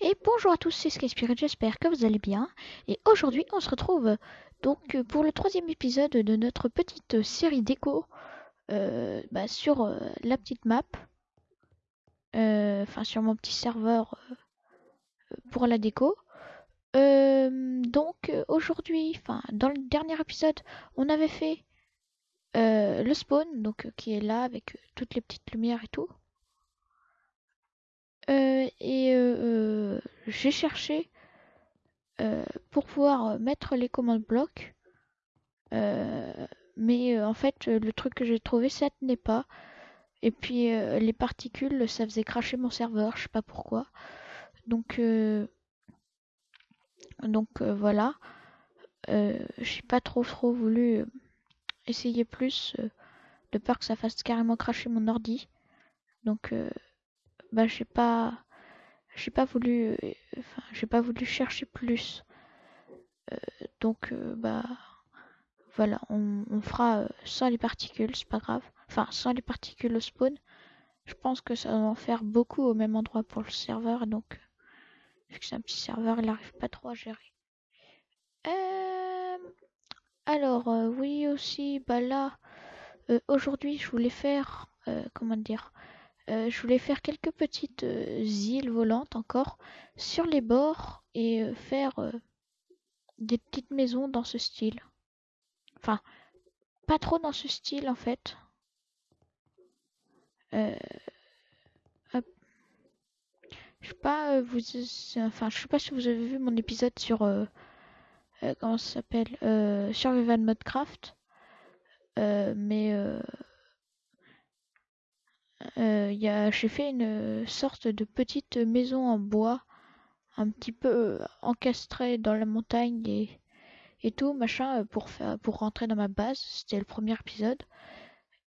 Et bonjour à tous, c'est Skyspirit, j'espère que vous allez bien. Et aujourd'hui, on se retrouve donc pour le troisième épisode de notre petite série déco euh, bah, sur euh, la petite map. Euh, Enfin, sur mon petit serveur pour la déco. Donc aujourd'hui, enfin dans le dernier épisode, on avait fait le spawn, donc qui est là avec toutes les petites lumières et tout. Euh, et euh, euh, j'ai cherché pour pouvoir mettre les commandes blocs. Mais en fait, le truc que j'ai trouvé, ça tenait pas. Et puis les particules, ça faisait cracher mon serveur, je sais pas pourquoi. Donc, donc voilà. J'ai pas trop trop voulu essayer plus de peur que ça fasse carrément cracher mon ordi. Donc bah j'ai pas j'ai pas voulu euh, enfin j'ai pas voulu chercher plus. Euh, donc euh, bah voilà, on, fera sans les particules, c'est pas grave. Enfin sans les particules au spawn. Je pense que ça va en faire beaucoup au même endroit pour le serveur, donc vu que c'est un petit serveur, il arrive pas trop à gérer. Alors oui aussi, bah là aujourd'hui je voulais faire comment dire euh, je voulais faire quelques petites euh, îles volantes encore sur les bords et euh, faire des petites maisons dans ce style. Enfin, pas trop dans ce style en fait. Je sais pas, vous, je sais pas si vous avez vu mon épisode sur comment ça s'appelle, Survival Modcraft, mais j'ai fait une sorte de petite maison en bois, un petit peu euh, encastrée dans la montagne et, et tout, machin, euh, pour faire, pour rentrer dans ma base. C'était le premier épisode.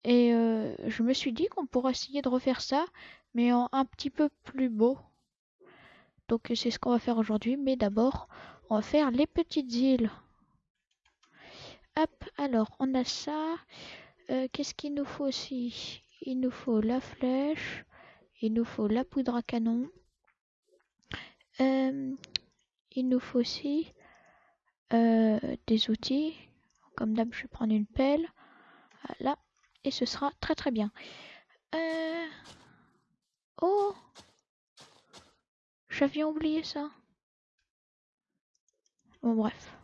Et euh, je me suis dit qu'on pourrait essayer de refaire ça, mais en un petit peu plus beau. Donc c'est ce qu'on va faire aujourd'hui, mais d'abord, on va faire les petites îles. Hop, alors on a ça. Euh, Qu'est-ce qu'il nous faut aussi? Il nous faut la flèche, il nous faut la poudre à canon. Euh, il nous faut aussi euh, des outils. Comme d'hab, je vais prendre une pelle. Voilà. Et ce sera très très bien. Euh... Oh J'avais oublié ça. Bon, bref.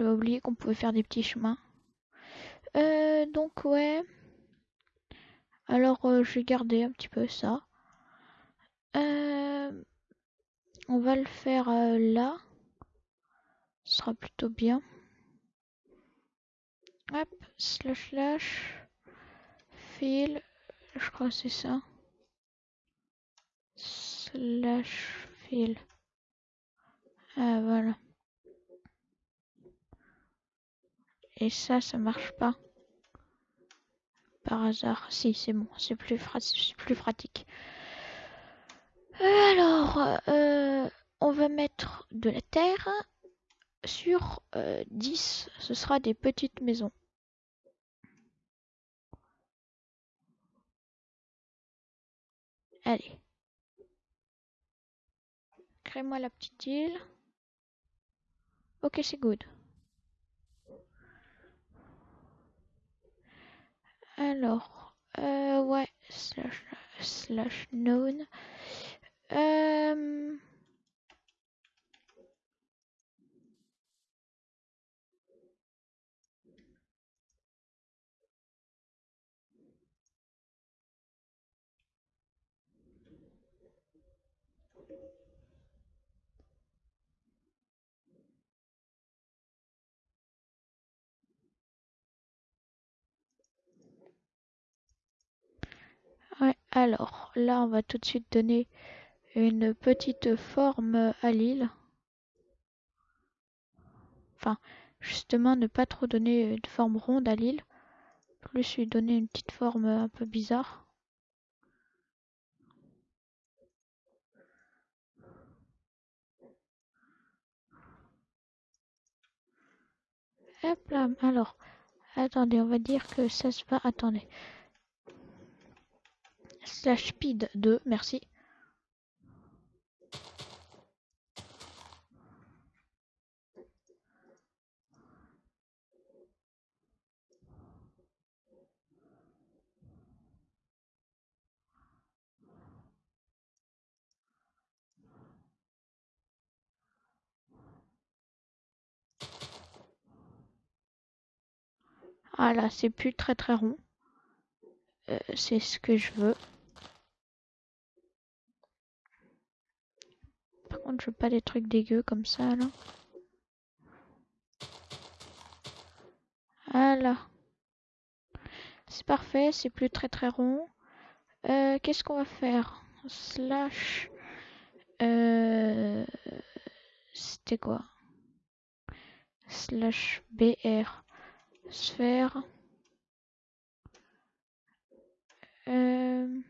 J'avais oublié qu'on pouvait faire des petits chemins. Euh, donc ouais. Alors euh, je vais garder un petit peu ça. Euh, on va le faire euh, là. Sera plutôt bien. Hop, slash slash. Fil. Je crois que c'est ça. Slash fil. Ah voilà. Et ça, ça marche pas. Par hasard. Si, c'est bon. C'est plus, pratique. Alors, euh, on va mettre de la terre. Sur euh, 10, ce sera des petites maisons. Allez. Crée-moi la petite île. Ok, c'est good. Alors, euh, ouais, slash, slash known. Euh, alors, là, on va tout de suite donner une petite forme à l'île. Enfin, justement, ne pas trop donner une forme ronde à l'île. Plus lui donner une petite forme un peu bizarre. Hop là, alors, Attendez, on va dire que ça se va. Attendez. Slash speed 2, merci. Ah là, c'est plus très très rond. Euh, c'est ce que je veux. Par contre, je veux pas des trucs dégueux comme ça là. Voilà. C'est parfait, c'est plus très très rond. Euh, Qu'est-ce qu'on va faire? Slash. Euh, C'était quoi? Slash BR sphère. Euh,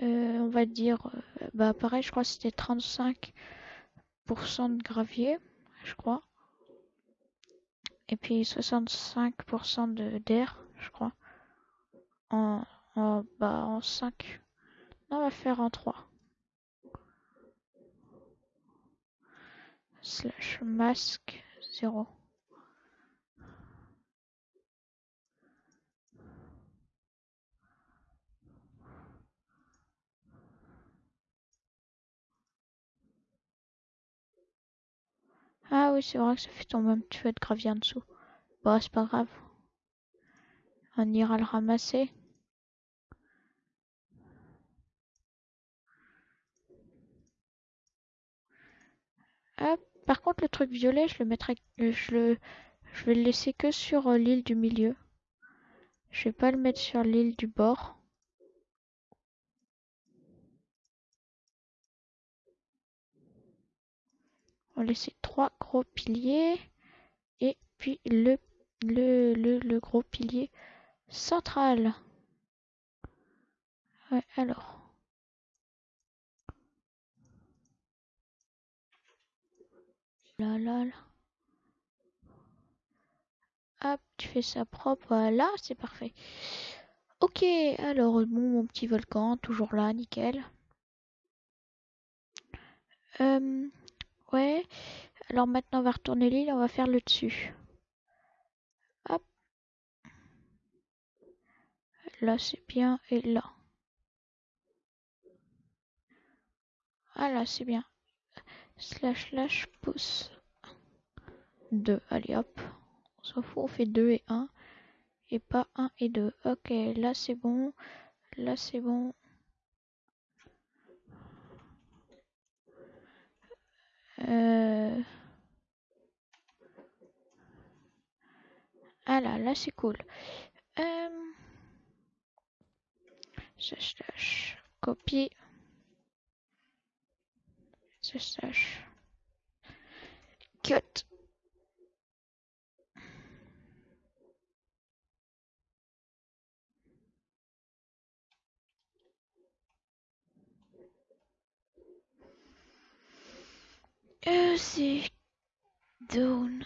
euh, on va dire, euh, bah pareil, je crois que c'était 35% de gravier, je crois. Et puis 65% de d'air, je crois. En, en, bah, en 5. Non, on va faire en 3. Slash masque 0. Ah oui, c'est vrai que ça fait un petit peu de gravier en dessous. Bon, c'est pas grave. On ira le ramasser. Hop. Par contre, le truc violet, je le mettrai, je le, je vais le laisser que sur l'île du milieu. Je vais pas le mettre sur l'île du bord. On trois gros piliers et puis le, le, le, le gros pilier central. Ouais, alors. Là, là, là. Hop, tu fais ça propre, voilà, c'est parfait. Ok, alors bon, mon petit volcan, toujours là, nickel. Euh, ouais, alors maintenant on va retourner l'île, on va faire le dessus. Hop. Là c'est bien, et là. Ah là c'est bien. Slash slash pouce. 2, allez hop. On s'en fout, on fait 2 et 1. Et pas 1 et 2. Ok, là c'est bon. Là c'est bon. Euh... Ah là, là c'est cool. Euh... Slash copie. Slash cut. C'est down.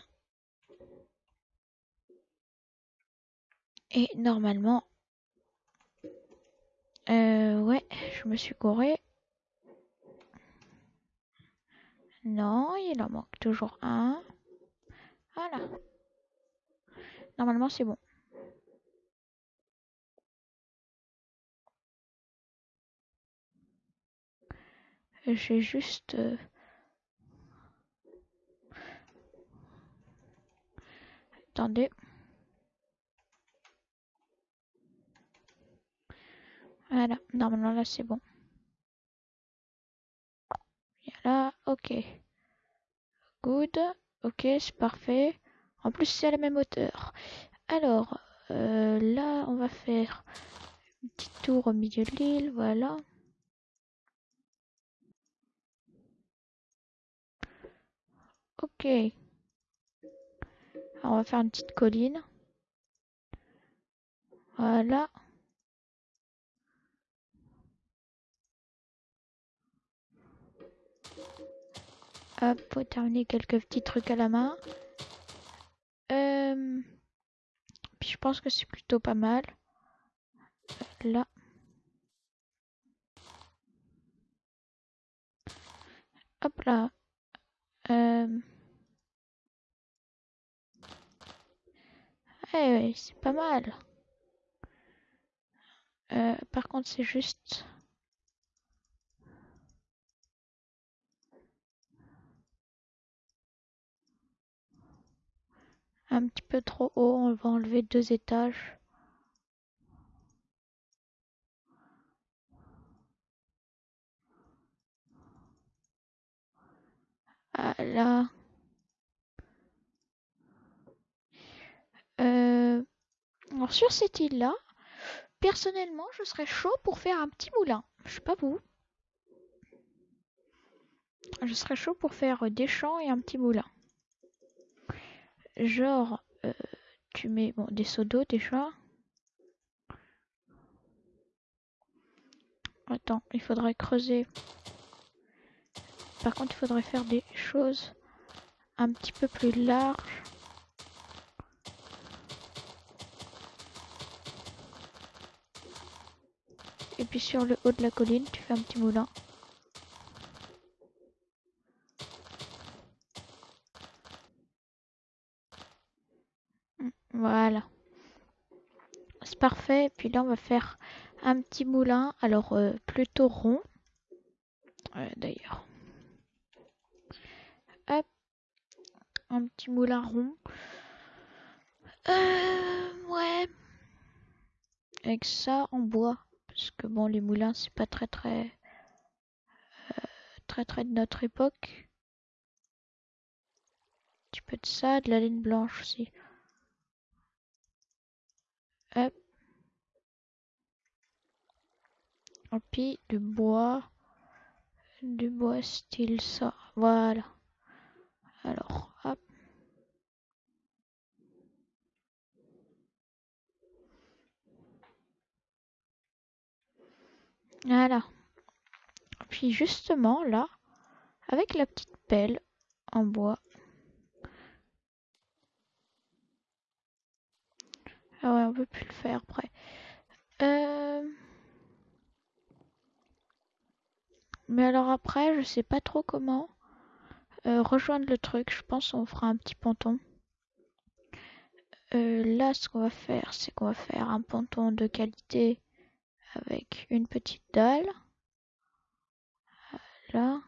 Et normalement, euh, ouais, je me suis couré. Non, il en manque toujours un. Voilà. Normalement, c'est bon. J'ai juste... Euh... Attendez. Voilà, normalement là c'est bon. Voilà, ok. Good, ok, c'est parfait. En plus c'est à la même hauteur. Alors, euh, là on va faire un petit tour au milieu de l'île, voilà. Ok. On va faire une petite colline. Voilà. Hop, pour terminer quelques petits trucs à la main. Euh, puis je pense que c'est plutôt pas mal. Là. Hop là. Euh... C'est pas mal. Euh, par contre, c'est juste... Un petit peu trop haut, on va enlever deux étages. Ah. Euh, alors sur cette île-là, personnellement, je serais chaud pour faire un petit moulin. Je sais pas vous. Je serais chaud pour faire des champs et un petit moulin. Genre, euh, tu mets bon, des seaux d'eau déjà. Attends, il faudrait creuser. Par contre, il faudrait faire des choses un petit peu plus larges. Et puis sur le haut de la colline, tu fais un petit moulin. Mm, voilà. C'est parfait. Et puis là, on va faire un petit moulin. Alors, euh, plutôt rond. D'ailleurs. Hop. Un petit moulin rond. Euh, ouais. Avec ça en bois. Parce que bon, les moulins, c'est pas très très euh, très très de notre époque. Un petit peu de ça, de la laine blanche aussi. Hop. Et puis du bois. Du bois style ça. Voilà. Alors, hop. Voilà. Puis justement là, avec la petite pelle en bois. Ah ouais, on peut plus le faire après. Euh... Mais alors après, je sais pas trop comment euh, rejoindre le truc. Je pense on fera un petit ponton. Euh, là, ce qu'on va faire, c'est qu'on va faire un ponton de qualité avec une petite dalle. Là.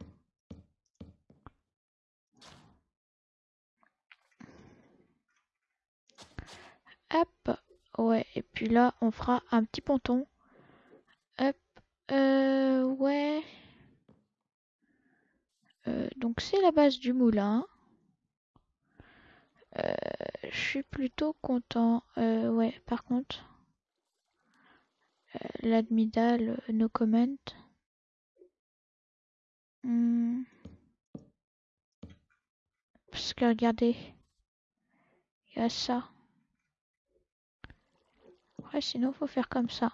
Hop. Ouais, et puis là, on fera un petit ponton. Hop. Euh, ouais. Euh, donc c'est la base du moulin. Euh, je suis plutôt content. Euh, ouais, par contre. L'admidal, no comment. Hmm. Parce que regardez. Il y a ça. Ouais, sinon faut faire comme ça.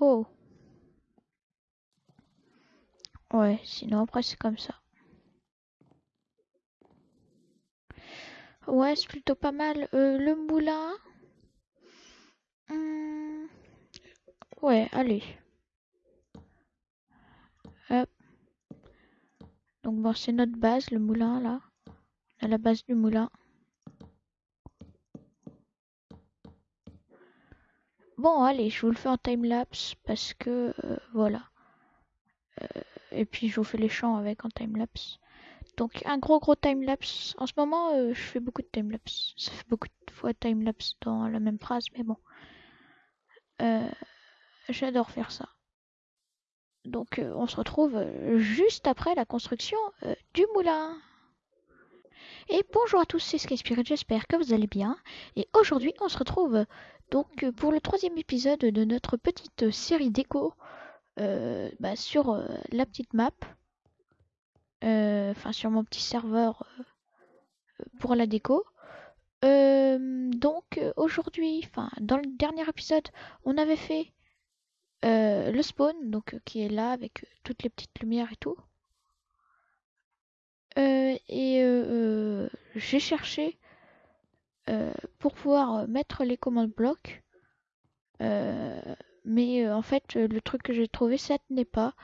Oh. Ouais, sinon après c'est comme ça. Ouais, c'est plutôt pas mal. Euh, le moulin. Hmm. Ouais, allez. Donc bon, c'est notre base, le moulin là. La base du moulin. Bon, allez, je vous le fais en time-lapse parce que euh, voilà. Euh, et puis je vous fais les champs avec en time-lapse. Donc un gros gros time-lapse. En ce moment, euh, je fais beaucoup de time-lapse. Ça fait beaucoup de fois time-lapse dans la même phrase, mais bon. J'adore faire ça. Donc on se retrouve juste après la construction du moulin. Et bonjour à tous, c'est Skyspirit, j'espère que vous allez bien. Et aujourd'hui, on se retrouve donc euh, pour le troisième épisode de notre petite série déco euh, bah, sur euh, la petite map, enfin sur mon petit serveur pour la déco. donc aujourd'hui, enfin dans le dernier épisode, on avait fait euh, le spawn, donc qui est là avec toutes les petites lumières et tout. et j'ai cherché pour pouvoir mettre les commandes blocs. Mais en fait, le truc que j'ai trouvé, ça tenait pas.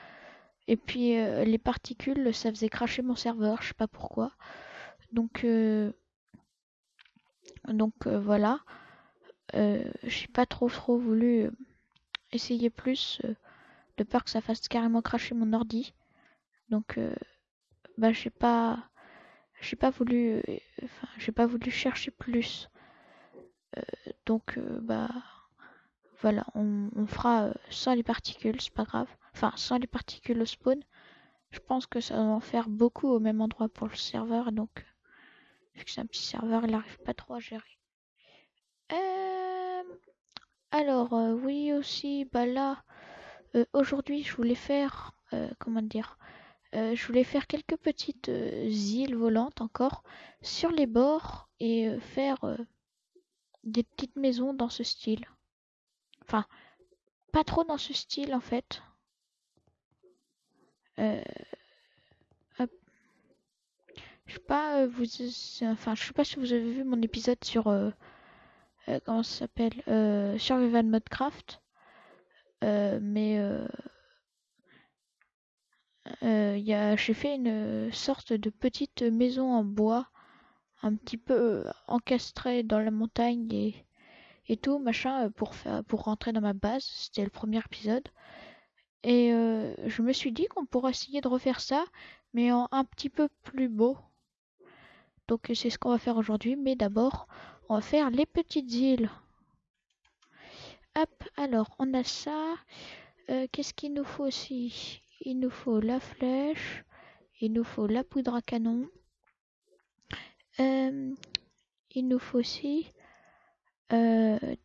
Et puis les particules, ça faisait cracher mon serveur, je sais pas pourquoi. Donc donc voilà. j'ai pas trop trop voulu essayer plus de peur que ça fasse carrément cracher mon ordi. Donc bah j'ai pas j'ai pas voulu j'ai pas voulu chercher plus. donc bah voilà, on, fera sans les particules, c'est pas grave. Enfin, sans les particules au spawn. Je pense que ça va en faire beaucoup au même endroit pour le serveur. Donc, vu que c'est un petit serveur, il n'arrive pas trop à gérer. Euh, alors, euh, oui aussi, bah là, euh, aujourd'hui, je voulais faire, comment dire, je voulais faire quelques petites îles volantes encore sur les bords et faire des petites maisons dans ce style. Enfin, pas trop dans ce style en fait. Euh, je sais pas, euh, vous, enfin, je sais pas si vous avez vu mon épisode sur euh, comment ça s'appelle, Survival Modcraft, mais j'ai fait une sorte de petite maison en bois, un petit peu encastrée dans la montagne et, et tout machin pour faire, pour rentrer dans ma base. C'était le premier épisode. Et euh, je me suis dit qu'on pourrait essayer de refaire ça, mais en un petit peu plus beau. Donc c'est ce qu'on va faire aujourd'hui, mais d'abord, on va faire les petites îles. Hop, alors on a ça. Euh, qu'est-ce qu'il nous faut aussi? Il nous faut la flèche, il nous faut la poudre à canon. Euh, il nous faut aussi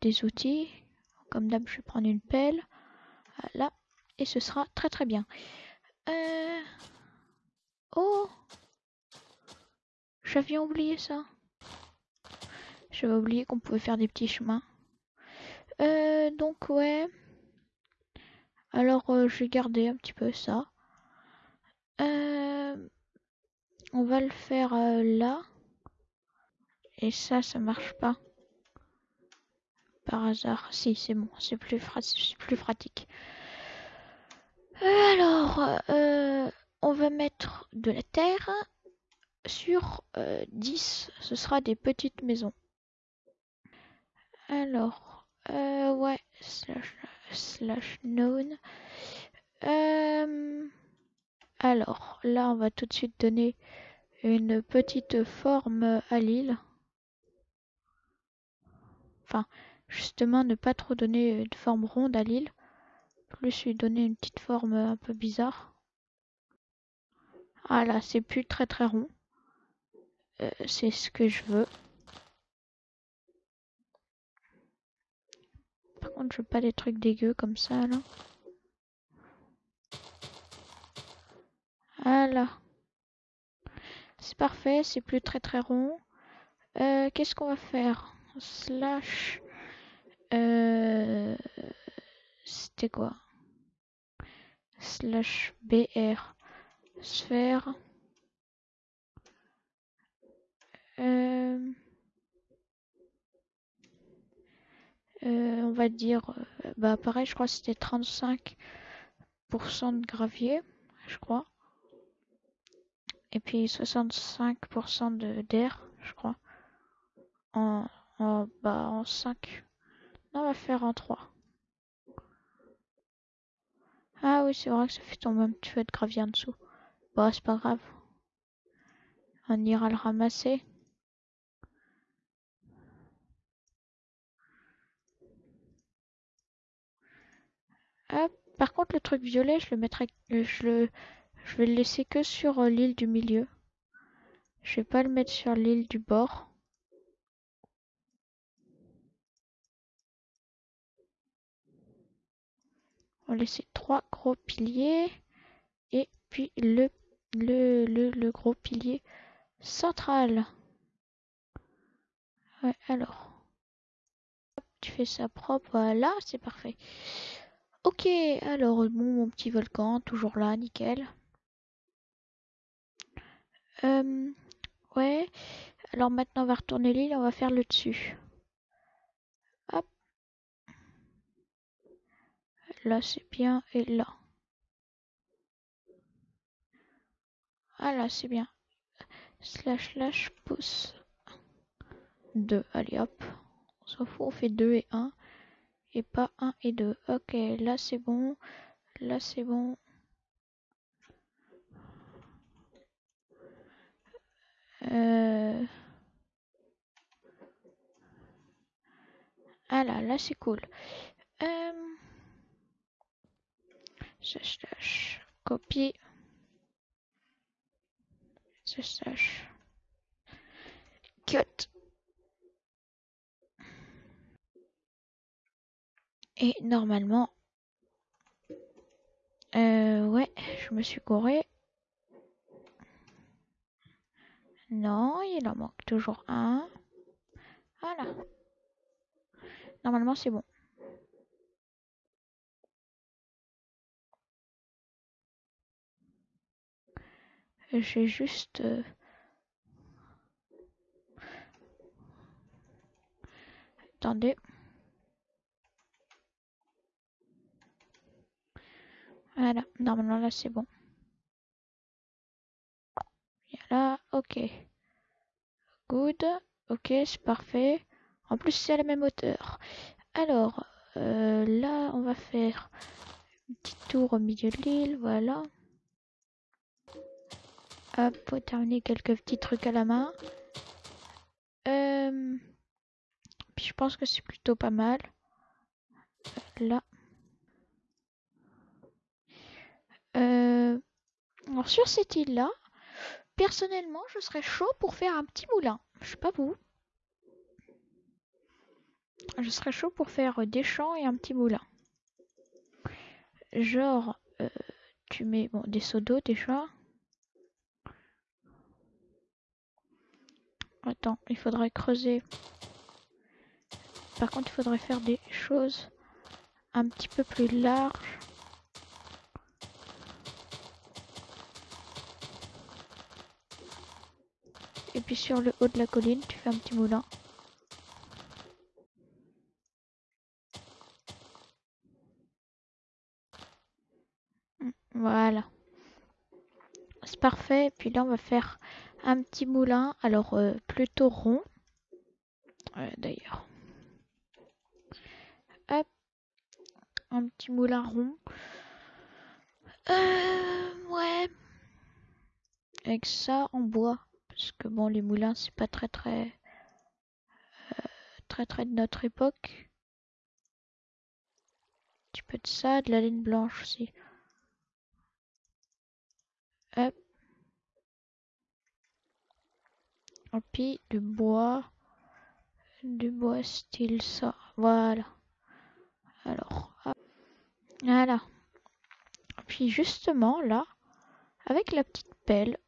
des outils. Comme d'hab, je vais prendre une pelle. Voilà et ce sera très très bien. Euh... Oh J'avais oublié ça. J'avais oublié qu'on pouvait faire des petits chemins. Euh, donc ouais. Alors euh, vais garder un petit peu ça. Euh, on va le faire là. Et ça, ça marche pas. Par hasard. Si, c'est bon. C'est plus, plus pratique. Alors, euh, on va mettre de la terre sur 10. Euh, Ce sera des petites maisons. Alors, euh, ouais, slash, slash known. alors, là, on va tout de suite donner une petite forme à l'île. Enfin, justement, ne pas trop donner de forme ronde à l'île plus lui donner une petite forme un peu bizarre. Ah là, c'est plus très très rond. Euh, c'est ce que je veux. Par contre, je veux pas des trucs dégueux comme ça là. Voilà. C'est parfait, c'est plus très très rond. Euh, qu'est-ce qu'on va faire? Slash. Euh, c'était quoi? Slash br sphère. Euh, euh, on va dire bah pareil je crois que c'était 35% de gravier je crois. Et puis 65% de d'air je crois. En, en, bah, en 5 on va faire en 3 ah oui, c'est vrai que ça fait tomber un petit peu de gravier en dessous. Bon, c'est pas grave. On ira le ramasser. Par contre, le truc violet, je le mettrai, je le, je vais le laisser que sur euh, l'île du milieu. Je vais pas le mettre sur l'île du bord. On laisser trois gros piliers et puis le, le, gros pilier central. Ouais, alors. tu fais ça propre, voilà, c'est parfait. Ok, alors mon petit volcan, toujours là, nickel. Euh, ouais, alors maintenant on va retourner l'île, on va faire le dessus. Là c'est bien, et là. Ah là c'est bien. Slash slash pouce. 2, allez hop. On s'en fout, on fait 2 et 1. Et pas 1 et 2. Ok, là c'est bon. Là c'est bon. Euh... Ah là, là c'est cool. Euh... Slash slash copie. Slash slash cut. Et normalement, euh, ouais, je me suis couré. Non, il en manque toujours un. Voilà. Normalement, c'est bon. J'ai juste... Euh... Attendez. Voilà, normalement là c'est bon. Là, ok. Good. Ok, c'est parfait. En plus, c'est à la même hauteur. Alors, euh, là, on va faire un petit tour au milieu de l'île. Voilà. Hop, terminer quelques petits trucs à la main. Euh, puis je pense que c'est plutôt pas mal. Là. Euh, alors sur cette île-là, personnellement, je serais chaud pour faire un petit moulin. Je sais pas vous. Je serais chaud pour faire des champs et un petit moulin. Genre, euh, tu mets bon, des seaux d'eau déjà. Attends, il faudrait creuser. Par contre, il faudrait faire des choses un petit peu plus larges. Et puis sur le haut de la colline, tu fais un petit moulin. Voilà. C'est parfait. Et puis là, on va faire un petit moulin. Alors, euh, plutôt rond. D'ailleurs. Hop. Un petit moulin rond. Euh, ouais. Avec ça en bois. Parce que bon, les moulins, c'est pas très très... Euh, très très de notre époque. Un petit peu de ça, de la laine blanche aussi. Hop. Et puis du bois. Du bois style ça. Voilà. Alors, voilà. Puis justement là, avec la petite pelle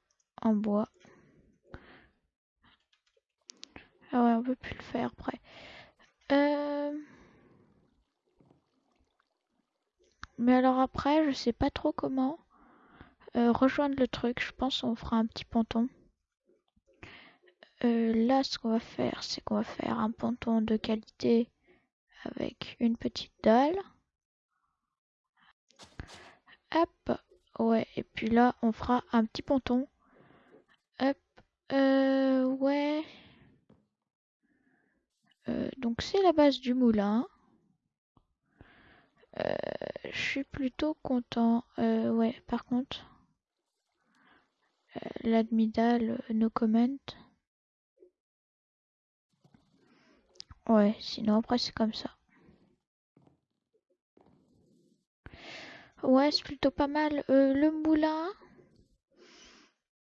en bois. Ah ouais, on peut plus le faire après. Euh... Mais alors après, je sais pas trop comment euh, rejoindre le truc. Je pense on fera un petit ponton. Euh, là, ce qu'on va faire, c'est qu'on va faire un ponton de qualité avec une petite dalle. Hop, ouais, et puis là, on fera un petit ponton. Hop, euh, ouais. Euh, donc c'est la base du moulin. Euh, je suis plutôt content. Ouais, par contre, euh, l'admidal, no comment. Ouais, sinon après c'est comme ça. Ouais, c'est plutôt pas mal. Euh, le moulin.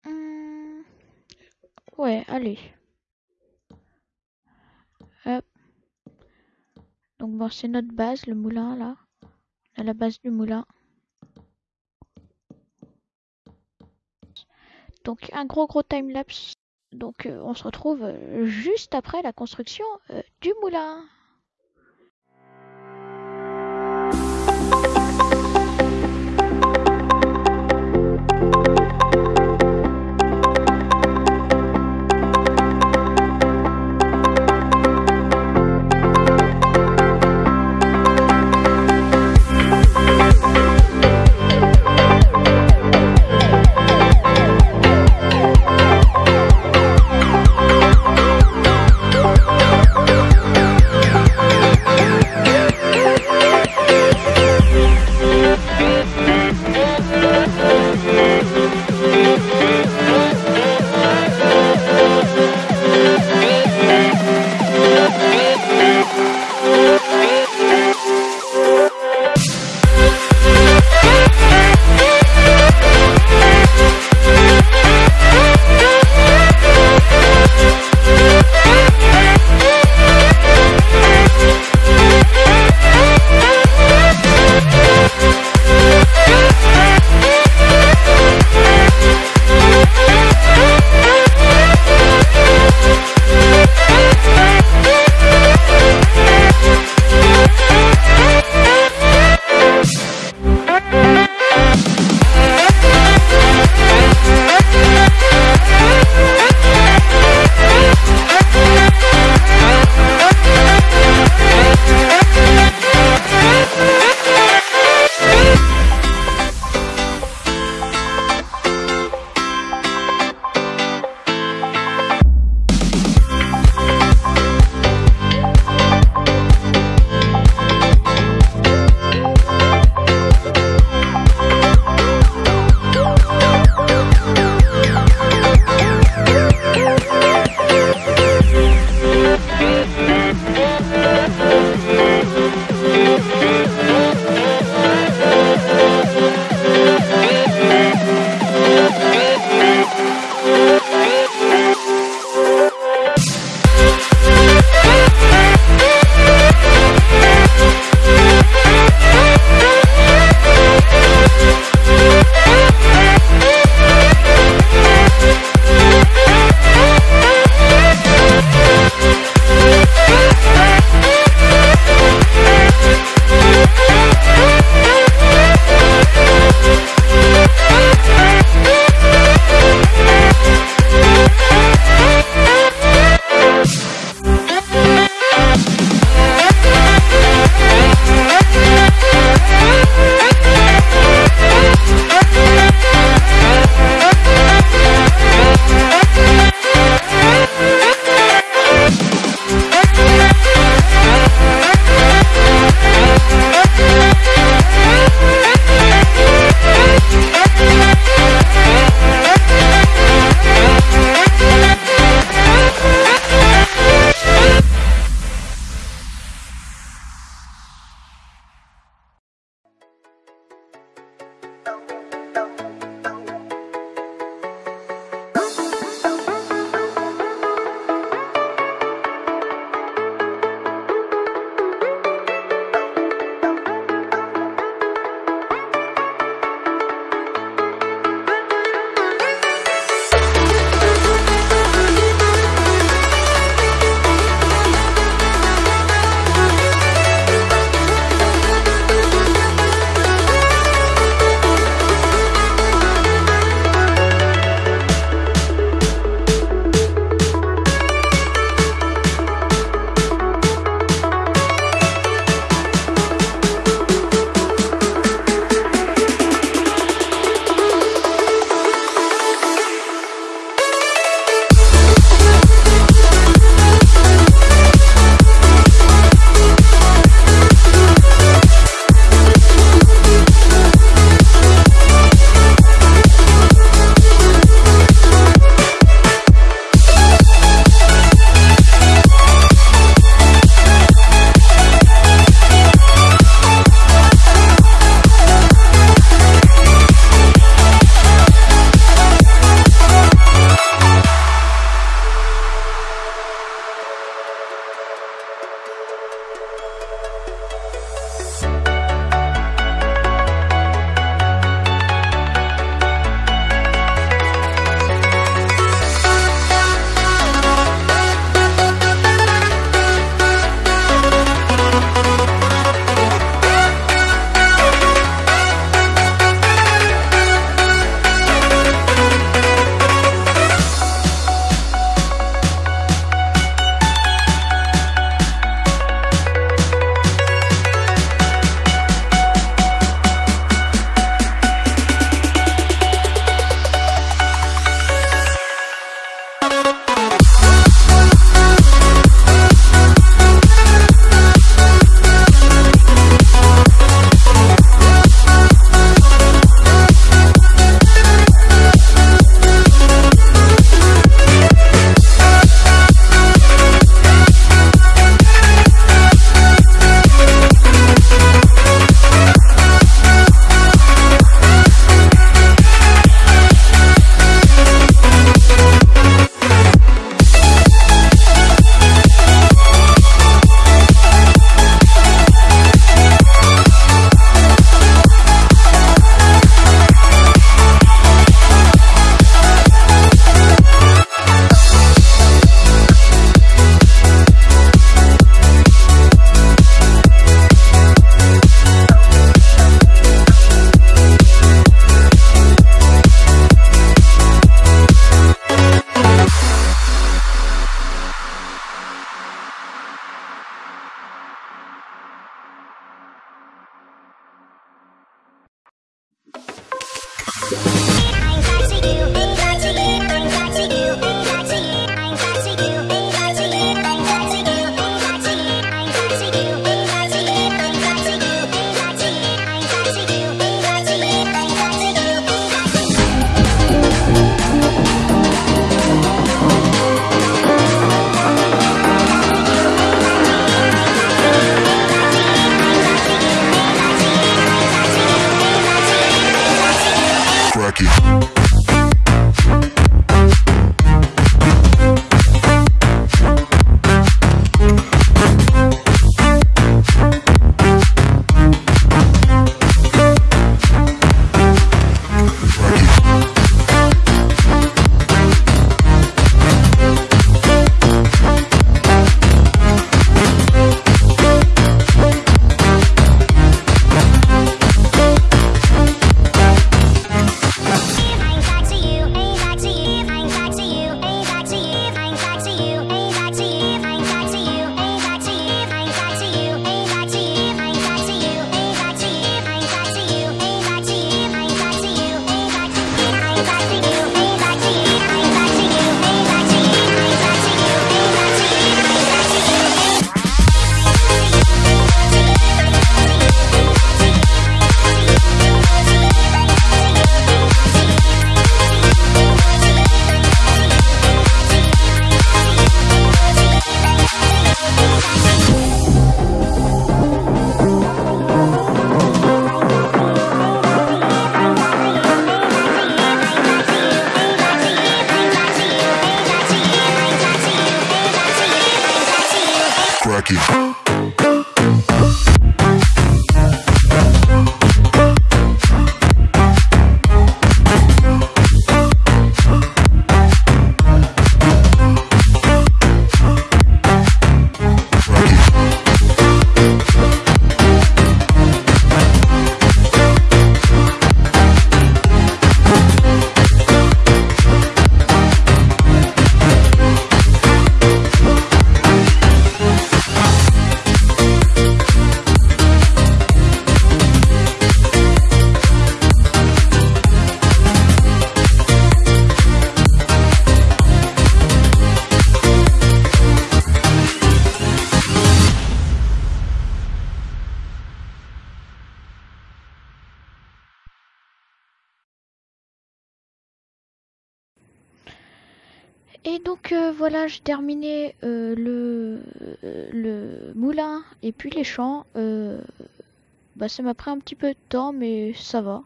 Hmm, Ouais, allez. Donc bon, c'est notre base, le moulin là. A la base du moulin. Donc un gros gros time-lapse. Donc euh, on se retrouve euh, juste après la construction euh, du moulin. Voilà, j'ai terminé euh, le, le moulin et puis les champs. Euh, bah, ça m'a pris un petit peu de temps, mais ça va.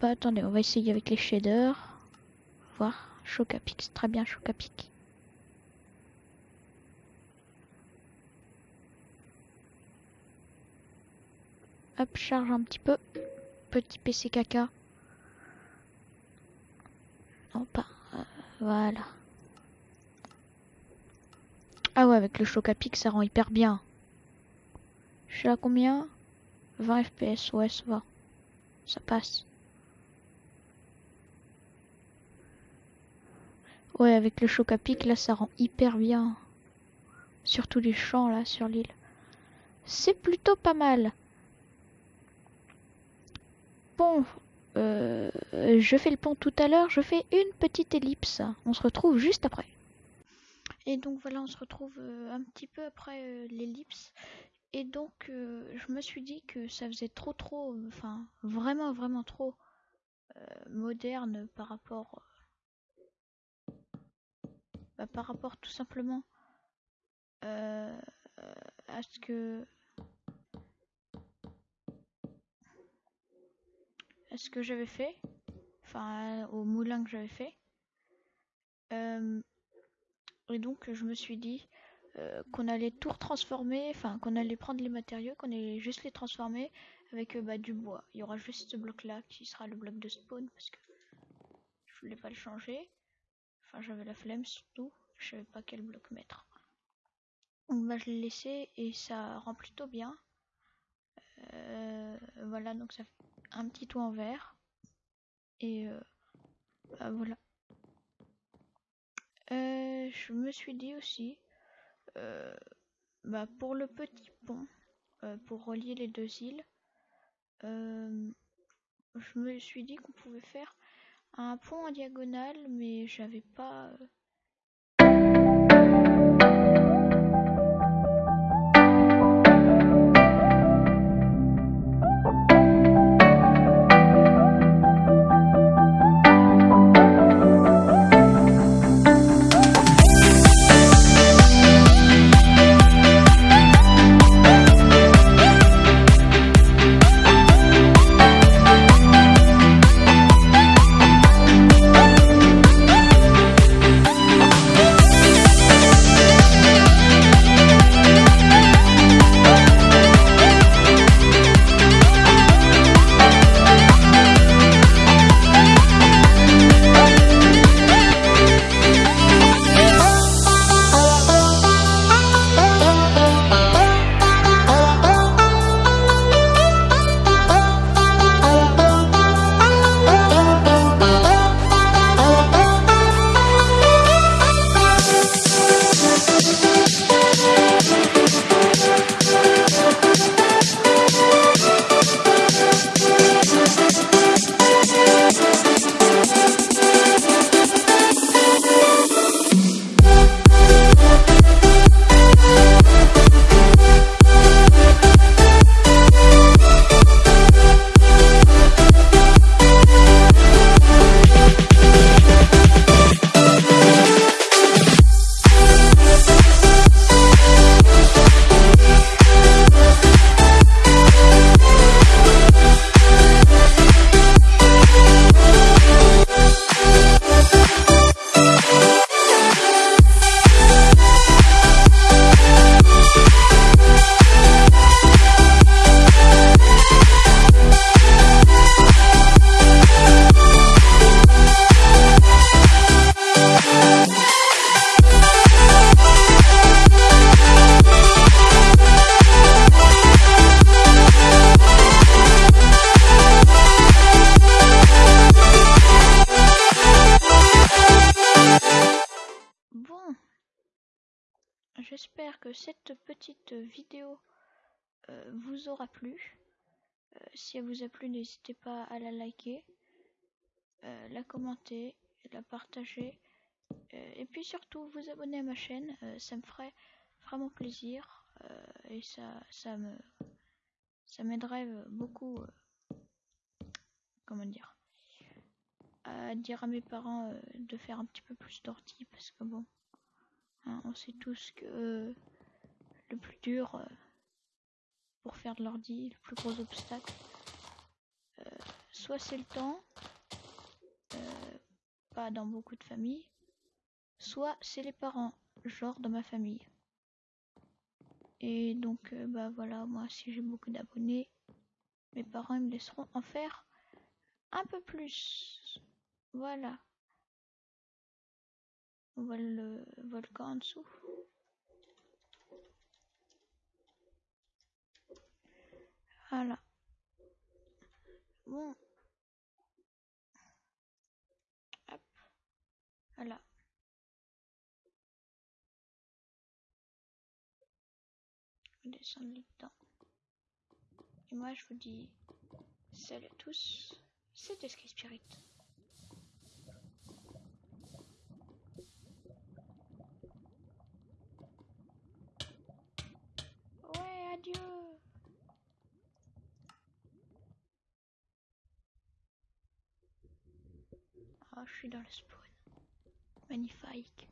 bah attendez, on va essayer avec les shaders. Voir, choc à pic, c'est très bien choc à pic. Hop, charge un petit peu. Petit PC caca. Pas. Euh, voilà. Ah ouais, avec le choc à pic, ça rend hyper bien. Je suis à combien? 20 fps, ouais, ça va. Ça passe. Ouais, avec le choc à pic, là, ça rend hyper bien. Surtout les champs, là, sur l'île. C'est plutôt pas mal. Bon, euh, je fais le pont tout à l'heure, je fais une petite ellipse. On se retrouve juste après. Et donc voilà, on se retrouve euh, un petit peu après euh, l'ellipse. Et donc je me suis dit que ça faisait trop trop, enfin vraiment vraiment trop moderne par rapport bah, par rapport tout simplement à ce que ce que j'avais fait, enfin au moulin que j'avais fait. Euh, et donc je me suis dit euh, qu'on allait tout transformer, enfin qu'on allait prendre les matériaux, qu'on allait juste les transformer avec euh, bah, du bois. Il y aura juste ce bloc là qui sera le bloc de spawn parce que je voulais pas le changer. Enfin j'avais la flemme surtout, je savais pas quel bloc mettre. Donc bah, je l'ai laissé et ça rend plutôt bien. voilà donc ça un petit toit en verre. Et euh, bah, voilà. Euh, je me suis dit aussi, euh, bah, pour le petit pont, pour relier les deux îles, je me suis dit qu'on pouvait faire un pont en diagonale, mais j'avais pas. Si elle vous a plu, n'hésitez pas à la liker, euh, la commenter, la partager. et puis surtout, vous abonner à ma chaîne. ça me ferait vraiment plaisir. et ça, ça me ça m'aiderait beaucoup comment dire à dire à mes parents de faire un petit peu plus d'ortie parce que bon Hein, on sait tous que le plus dur euh, pour faire de l'ordi, le plus gros obstacle, euh, soit c'est le temps, euh, pas dans beaucoup de familles, soit c'est les parents, genre dans ma famille. Et donc, bah voilà, moi si j'ai beaucoup d'abonnés, mes parents me laisseront en faire un peu plus. Voilà. On voit le volcan en dessous. Voilà. Bon. Hop. Voilà. On descend dedans. Et moi, je vous dis salut à tous. C'était Sky Spirit. Ah, je suis dans le spawn. Magnifique.